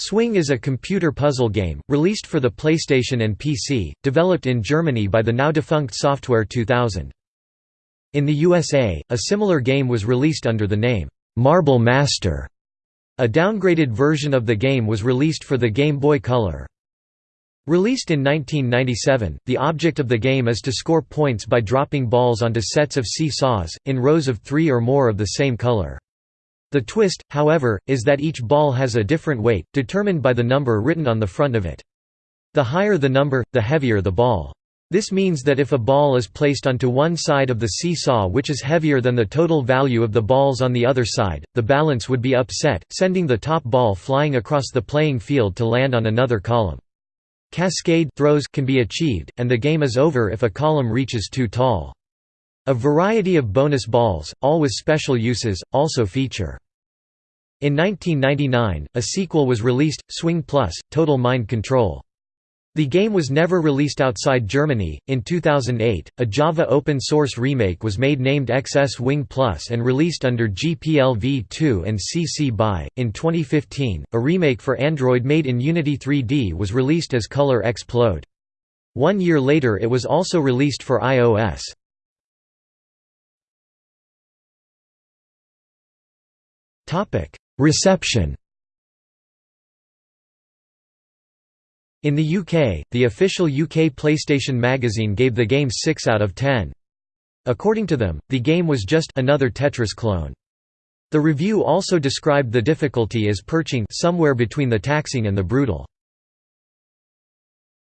Swing is a computer puzzle game, released for the PlayStation and PC, developed in Germany by the now-defunct Software 2000. In the USA, a similar game was released under the name, Marble Master. A downgraded version of the game was released for the Game Boy Color. Released in 1997, the object of the game is to score points by dropping balls onto sets of see-saws, in rows of three or more of the same color. The twist, however, is that each ball has a different weight, determined by the number written on the front of it. The higher the number, the heavier the ball. This means that if a ball is placed onto one side of the seesaw which is heavier than the total value of the balls on the other side, the balance would be upset, sending the top ball flying across the playing field to land on another column. Cascade throws can be achieved, and the game is over if a column reaches too tall. A variety of bonus balls, all with special uses, also feature. In 1999, a sequel was released, Swing Plus, Total Mind Control. The game was never released outside Germany. In 2008, a Java open source remake was made named XSwing Plus and released under GPL v2 and CC BY. In 2015, a remake for Android made in Unity 3D was released as Color Explode. One year later, it was also released for iOS. Topic: Reception. In the UK, the official UK PlayStation magazine gave the game 6 out of 10. According to them, the game was just another Tetris clone. The review also described the difficulty as perching somewhere between the taxing and the brutal.